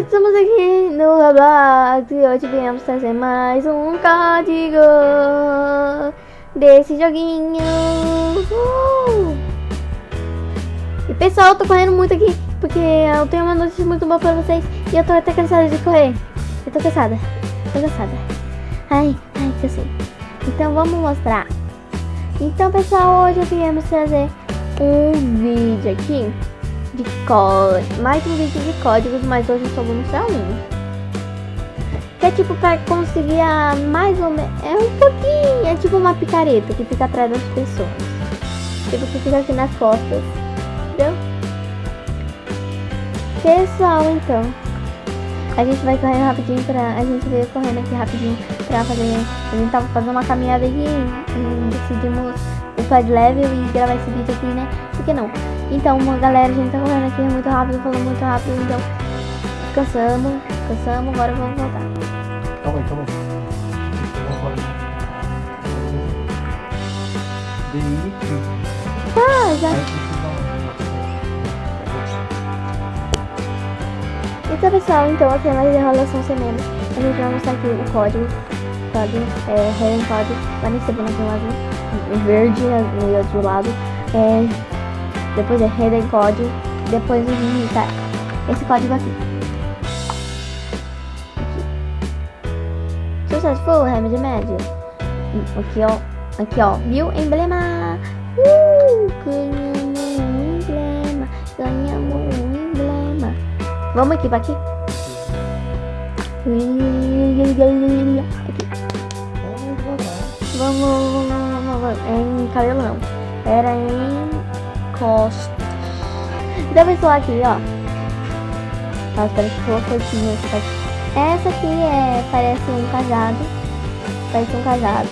estamos aqui no Roblox e hoje viemos trazer mais um código desse joguinho. Uh! E pessoal, eu tô correndo muito aqui porque eu tenho uma notícia muito boa pra vocês e eu tô até cansada de correr. Eu tô cansada, tô cansada. Ai, ai, cansei. Então vamos mostrar. Então pessoal, hoje viemos trazer um vídeo aqui de código, mais um vídeo de códigos, mas hoje só vou mostrar um. Que é tipo pra conseguir a mais ou menos, é um pouquinho, é tipo uma picareta que fica atrás das pessoas. Tipo que fica aqui nas costas, entendeu? Pessoal, então, a gente vai correndo rapidinho pra, a gente veio correndo aqui rapidinho pra fazer, a gente tava fazendo uma caminhada aqui e decidimos de level e gravar esse vídeo aqui, né? Por que não? Então, galera, a gente tá correndo aqui muito rápido, falando muito rápido, então cansamos, cansamos, agora vamos voltar. Calma aí, calma aí. Tá, já. Então, pessoal, então aqui é mais enrolação sem menos. A gente vai mostrar aqui o código. Código, é, Helen Código, vai nesse bonequinho azul, verde no outro lado. É, depois é Hidden Code, depois gente tá esse código aqui. aqui. Successful Remedy Médio. Aqui ó, aqui ó, viu? Emblema! Uh, ganhamos um emblema, ganhamos um emblema. Vamos aqui, pra aqui. Aqui. Vamos, vamos, vamos, vamos. É em cabelo não. Era em costas. Então, pessoal, aqui, ó. Nossa, parece que foi coisinha Essa aqui é, parece um cajado. Parece um cajado.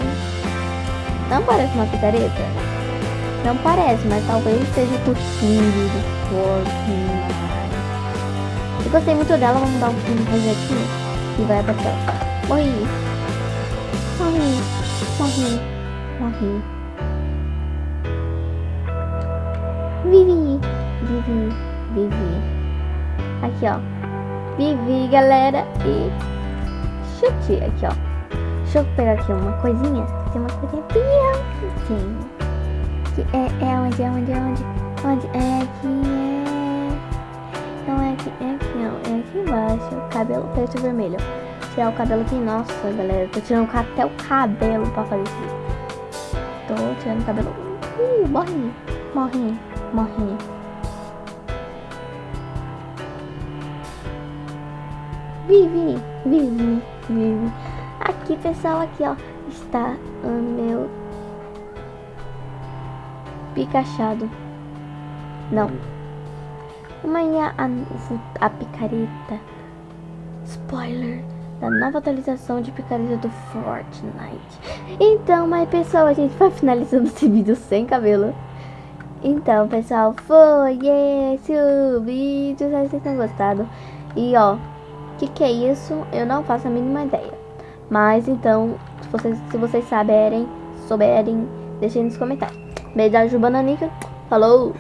Não parece uma picareta? Não parece, mas talvez seja o cuspindo do corpo. Eu gostei muito dela, vamos dar um projetinho e vai pra tela. Morri. Morri. Morri. Morri. Vivi, Vivi, Vivi. Aqui, ó. Vivi, galera. E chute aqui, ó. Deixa eu pegar aqui uma coisinha. Tem uma coisinha bem. Que é, é onde, é onde, é onde? Onde? É aqui, é... Não é aqui, é aqui, ó. É aqui embaixo. Cabelo preto e vermelho. Tirar o cabelo aqui. Nossa, galera. Tô tirando até o cabelo pra fazer isso. Tô tirando o cabelo. Uh, morri. Morri. Vive, vive, vive. Aqui, pessoal, aqui, ó, está o meu picachado. Não. Amanhã a, a picareta. Spoiler da nova atualização de picareta do Fortnite. Então, mas pessoal, a gente vai finalizando esse vídeo sem cabelo. Então, pessoal, foi esse o vídeo. Espero vocês tenham gostado. E, ó, o que, que é isso? Eu não faço a mínima ideia. Mas, então, se vocês, se vocês saberem, souberem, deixem nos comentários. Beijo da Bananica. Falou!